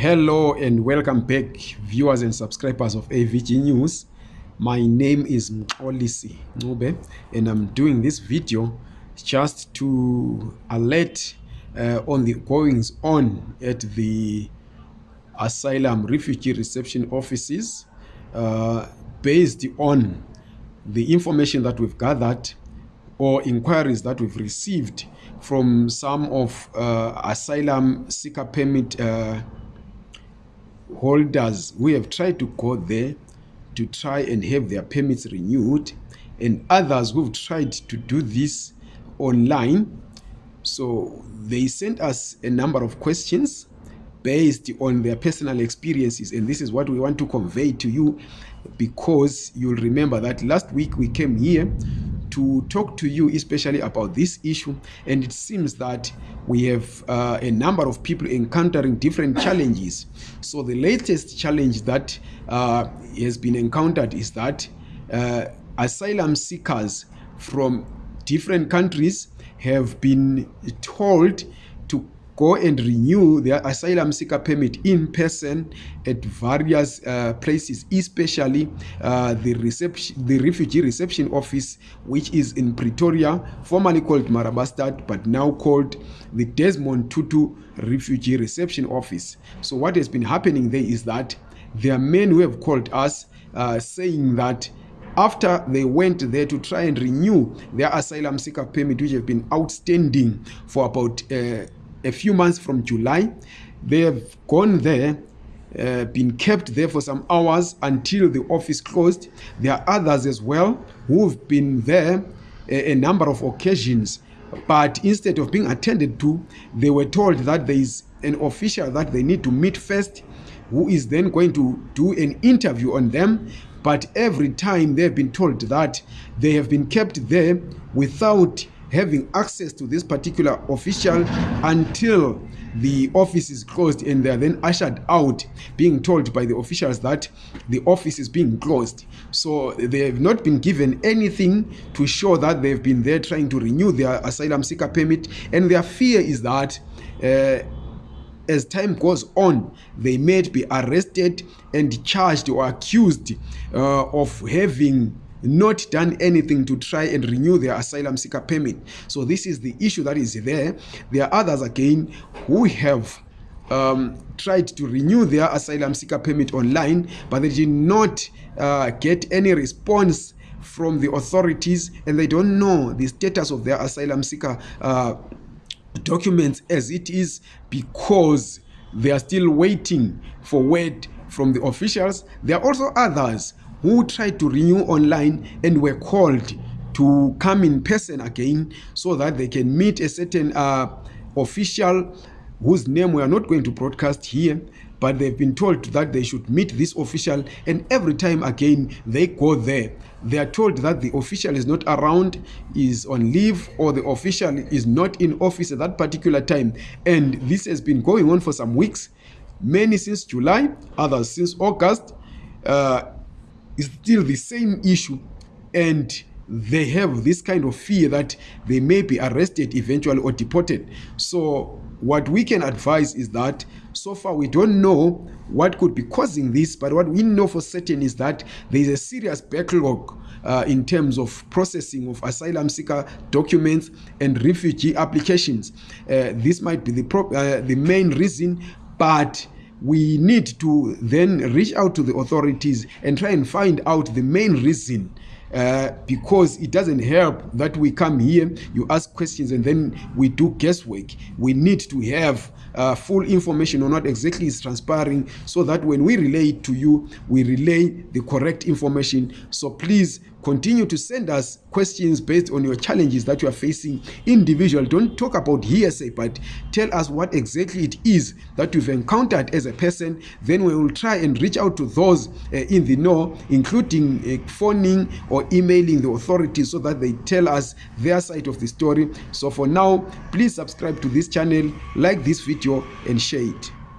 Hello and welcome back, viewers and subscribers of AVG News. My name is Mxolisi Ncube, and I'm doing this video just to alert uh, on the goings on at the asylum refugee reception offices uh, based on the information that we've gathered or inquiries that we've received from some of uh, asylum seeker permit uh, holders who have tried to go there to try and have their permits renewed and others who've tried to do this online. So they sent us a number of questions based on their personal experiences and this is what we want to convey to you because you'll remember that last week we came here to talk to you especially about this issue and it seems that we have uh, a number of people encountering different challenges. So the latest challenge that uh, has been encountered is that uh, asylum seekers from different countries have been told go and renew their asylum seeker permit in person at various uh, places especially uh, the reception the refugee reception office which is in Pretoria formerly called Marabastad but now called the Desmond Tutu refugee reception office. So what has been happening there is that there are men who have called us uh, saying that after they went there to try and renew their asylum seeker permit which have been outstanding for about uh, a few months from July. They have gone there, uh, been kept there for some hours until the office closed. There are others as well who've been there a, a number of occasions, but instead of being attended to, they were told that there is an official that they need to meet first, who is then going to do an interview on them. But every time they've been told that they have been kept there without having access to this particular official until the office is closed and they are then ushered out being told by the officials that the office is being closed. So they have not been given anything to show that they've been there trying to renew their asylum seeker permit and their fear is that uh, as time goes on they may be arrested and charged or accused uh, of having not done anything to try and renew their asylum seeker permit. So this is the issue that is there. There are others again who have um, tried to renew their asylum seeker permit online but they did not uh, get any response from the authorities and they don't know the status of their asylum seeker uh, documents as it is because they are still waiting for word from the officials. There are also others who tried to renew online and were called to come in person again so that they can meet a certain uh, official whose name we are not going to broadcast here but they've been told that they should meet this official and every time again they go there. They are told that the official is not around is on leave or the official is not in office at that particular time. And this has been going on for some weeks many since july others since august uh, is still the same issue and they have this kind of fear that they may be arrested eventually or deported. So what we can advise is that so far we don't know what could be causing this but what we know for certain is that there is a serious backlog uh, in terms of processing of asylum seeker documents and refugee applications. Uh, this might be the, pro uh, the main reason but we need to then reach out to the authorities and try and find out the main reason uh, because it doesn't help that we come here you ask questions and then we do guesswork. We need to have uh, full information on what exactly is transpiring so that when we relay to you we relay the correct information. So please continue to send us questions based on your challenges that you are facing. Individual don't talk about hearsay but tell us what exactly it is that you've encountered as a person. Then we will try and reach out to those uh, in the know including uh, phoning or emailing the authorities so that they tell us their side of the story. So for now please subscribe to this channel like this video and share it